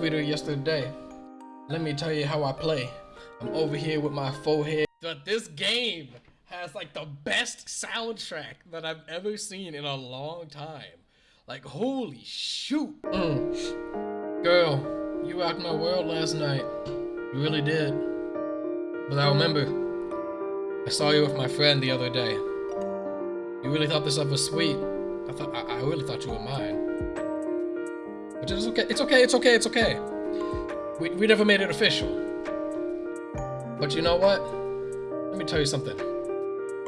sweeter yesterday. Let me tell you how I play. I'm over here with my forehead. But this game has like the best soundtrack that I've ever seen in a long time. Like, holy shoot. Mm. Girl, you rocked my world last night. You really did. But I remember, I saw you with my friend the other day. You really thought this stuff was sweet. I thought I, I really thought you were mine. But it's okay. It's okay. It's okay. It's okay. We we never made it official. But you know what? Let me tell you something.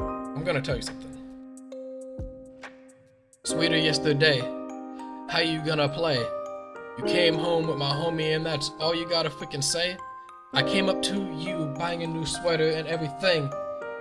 I'm gonna tell you something. Sweeter yesterday. How you gonna play? You came home with my homie and that's all you gotta freaking say? I came up to you buying a new sweater and everything.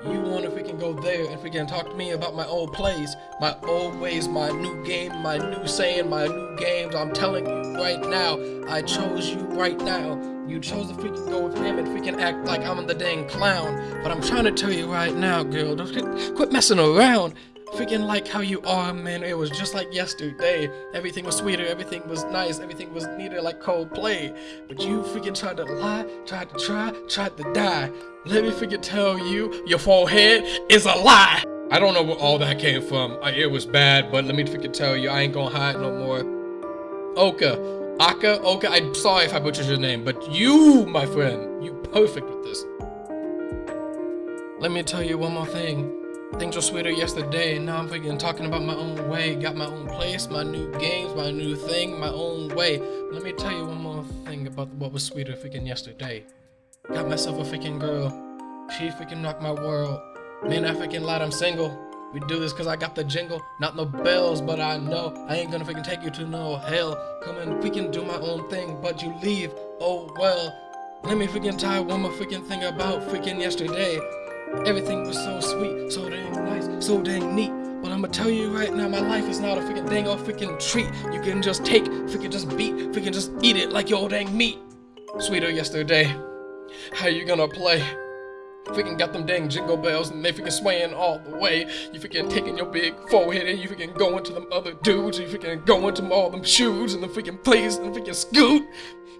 You want if we can go there and can talk to me about my old plays, my old ways, my new game, my new saying, my new games. I'm telling you right now, I chose you right now. You chose to freaking go with him and freaking act like I'm the dang clown. But I'm trying to tell you right now, girl, don't quit messing around. Freaking like how you are, man. It was just like yesterday. Everything was sweeter, everything was nice, everything was neater like Coldplay. But you freaking tried to lie, tried to try, tried to die. Let me freaking tell you, your forehead is a lie. I don't know where all that came from. It was bad, but let me freaking tell you, I ain't gonna hide no more. Oka, Aka, Oka, I'm sorry if I butchered your name, but you, my friend, you perfect with this. Let me tell you one more thing. Things were sweeter yesterday, and now I'm freaking talking about my own way. Got my own place, my new games, my new thing, my own way. Let me tell you one more thing about what was sweeter freaking yesterday. Got myself a freaking girl. She freaking rocked my world. Man, I freaking lied, I'm single. We do this cause I got the jingle, not no bells, but I know I ain't gonna freaking take you to no hell. Come and freaking do my own thing, but you leave, oh well. Let me freaking tell one more freaking thing about freaking yesterday. Everything was so sweet, so dang nice, so dang neat. But I'ma tell you right now, my life is not a freaking dang old freaking treat. You can just take, freaking just beat, freaking just eat it like your dang meat. Sweeter yesterday. How you gonna play? Freaking got them dang jingle bells and they freaking swaying all the way. You freaking taking your big forehead and you freaking going to them other dudes. You freaking going to all them shoes and the freaking place and freaking scoot.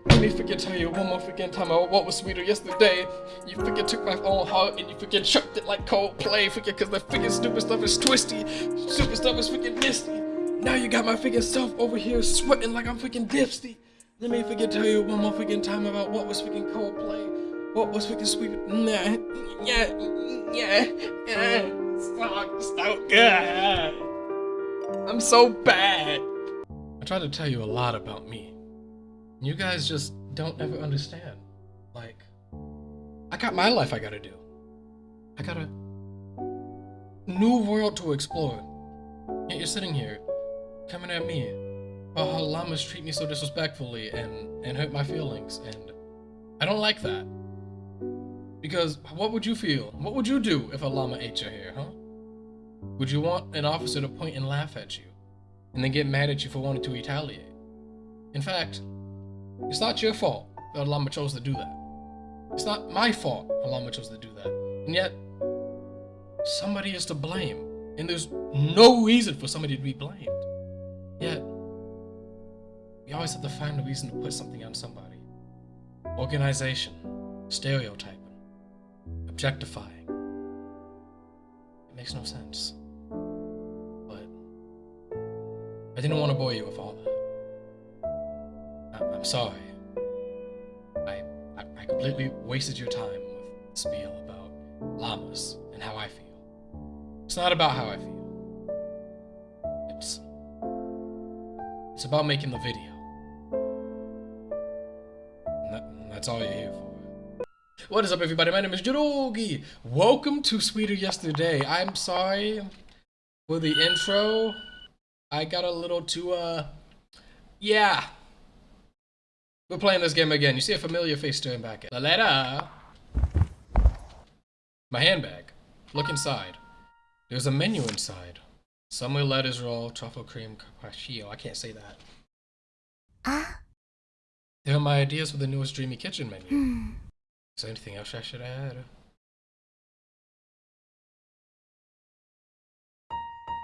Let me freaking tell you one more freaking time about what was sweeter yesterday. You freaking took my own heart and you freaking chucked it like Coldplay. Freaking cause the freaking stupid stuff is twisty. Stupid stuff is freaking misty. Now you got my freaking self over here sweating like I'm freaking dipsty. Let me freaking tell you one more freaking time about what was freaking Coldplay. What was freaking sweet? Nah, yeah, yeah, yeah. So, so good. I'm so bad. I tried to tell you a lot about me. You guys just don't ever understand. Like, I got my life I gotta do. I got a new world to explore. Yet you're sitting here, coming at me about how llamas treat me so disrespectfully and, and hurt my feelings, and I don't like that. Because what would you feel? What would you do if a llama ate your hair, huh? Would you want an officer to point and laugh at you, and then get mad at you for wanting to retaliate? In fact, it's not your fault that a Llama chose to do that. It's not my fault a Llama chose to do that. And yet, somebody is to blame. And there's no reason for somebody to be blamed. Yet, we always have to find a reason to put something on somebody. Organization, stereotyping, objectifying. It makes no sense. But I didn't want to bore you with all that. I'm sorry. I, I, I completely wasted your time with spiel about llamas and how I feel. It's not about how I feel. It's it's about making the video. And that, and that's all you're here for. What is up, everybody? My name is Jirogi. Welcome to Sweeter Yesterday. I'm sorry for the intro. I got a little too, uh, yeah. We're playing this game again. You see a familiar face staring back at Laletta. My handbag. Look inside. There's a menu inside. Summer lettuce roll, truffle cream carpaccio. I can't say that. Ah. There are my ideas for the newest Dreamy Kitchen menu. Is there anything else I should add?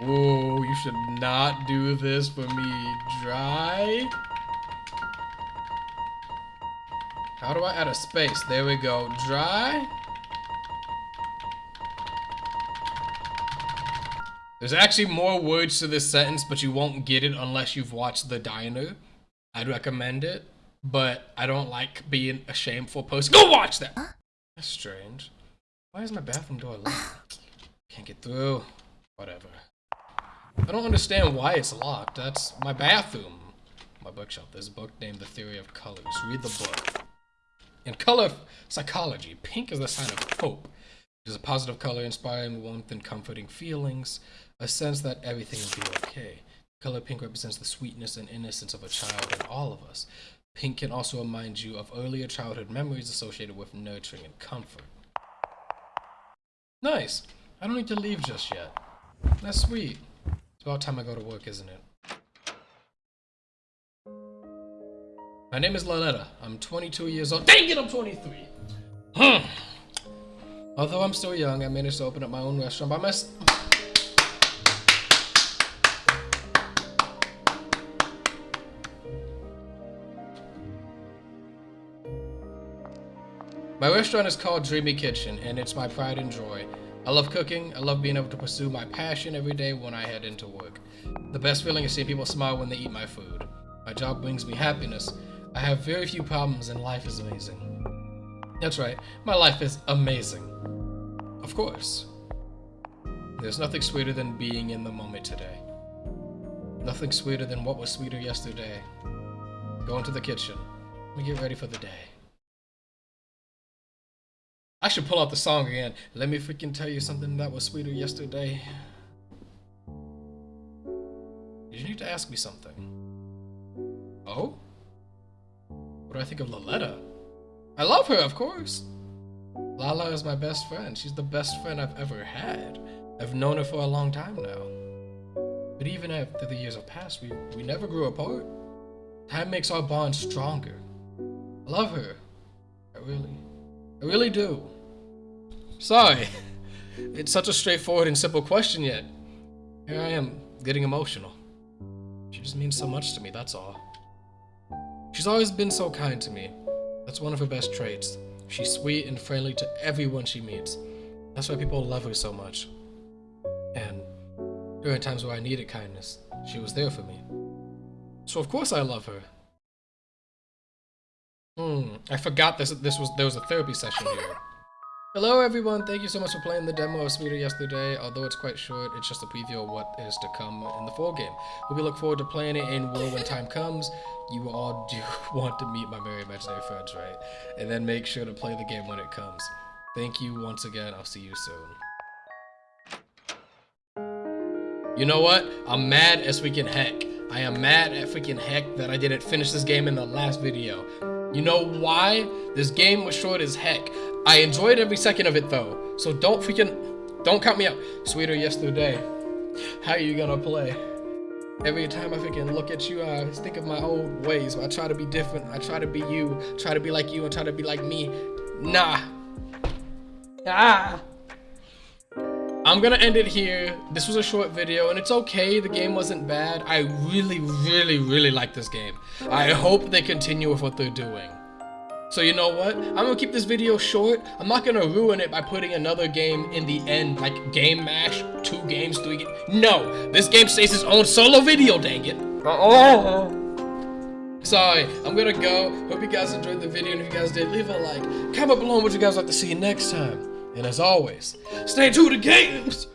Whoa, you should not do this for me. Dry? How do I add a space? There we go. Dry. There's actually more words to this sentence, but you won't get it unless you've watched The Diner. I'd recommend it, but I don't like being a shameful person. Go watch that! That's strange. Why is my bathroom door locked? Can't get through. Whatever. I don't understand why it's locked. That's my bathroom. My bookshelf. There's a book named The Theory of Colors. Read the book. In color psychology, pink is the sign of hope. It is a positive color inspiring warmth and comforting feelings, a sense that everything will be okay. Color pink represents the sweetness and innocence of a child in all of us. Pink can also remind you of earlier childhood memories associated with nurturing and comfort. Nice. I don't need to leave just yet. That's sweet. It's about time I go to work, isn't it? My name is Laletta. I'm 22 years old. Dang it, I'm 23! Hmm. Although I'm still young, I managed to open up my own restaurant by myself. My restaurant is called Dreamy Kitchen, and it's my pride and joy. I love cooking. I love being able to pursue my passion every day when I head into work. The best feeling is seeing people smile when they eat my food. My job brings me happiness. I have very few problems, and life is amazing. That's right, my life is amazing. Of course. There's nothing sweeter than being in the moment today. Nothing sweeter than what was sweeter yesterday. Go into the kitchen. Let me get ready for the day. I should pull out the song again. Let me freaking tell you something that was sweeter yesterday. Did you need to ask me something? Oh? What do I think of Laletta? I love her, of course. Lala is my best friend. She's the best friend I've ever had. I've known her for a long time now. But even after the years have passed, we, we never grew apart. Time makes our bond stronger. I love her. I really, I really do. Sorry. It's such a straightforward and simple question yet. Here I am, getting emotional. She just means so much to me, that's all. She's always been so kind to me. That's one of her best traits. She's sweet and friendly to everyone she meets. That's why people love her so much. And during times where I needed kindness, she was there for me. So of course I love her. Hmm, I forgot this this was there was a therapy session here. Hello everyone, thank you so much for playing the demo of Sweeter yesterday. Although it's quite short, it's just a preview of what is to come in the full game. We look forward to playing it in will when time comes. You all do want to meet my merry imaginary friends, right? And then make sure to play the game when it comes. Thank you once again, I'll see you soon. You know what? I'm mad as freaking heck. I am mad at freaking heck that I didn't finish this game in the last video. You know why? This game was short as heck. I enjoyed every second of it though. So don't freaking, don't count me out. Sweeter yesterday. How you gonna play? Every time I freaking look at you, I think of my old ways. I try to be different. I try to be you. Try to be like you and try to be like me. Nah. Ah. I'm gonna end it here. This was a short video and it's okay. The game wasn't bad. I really, really, really like this game. I hope they continue with what they're doing. So you know what? I'm gonna keep this video short. I'm not gonna ruin it by putting another game in the end, like Game Mash, two games, three games. No, this game stays its own solo video, dang it. Oh. Sorry, I'm gonna go. Hope you guys enjoyed the video, and if you guys did, leave a like. Comment below what you guys like to see next time. And as always, stay tuned to games!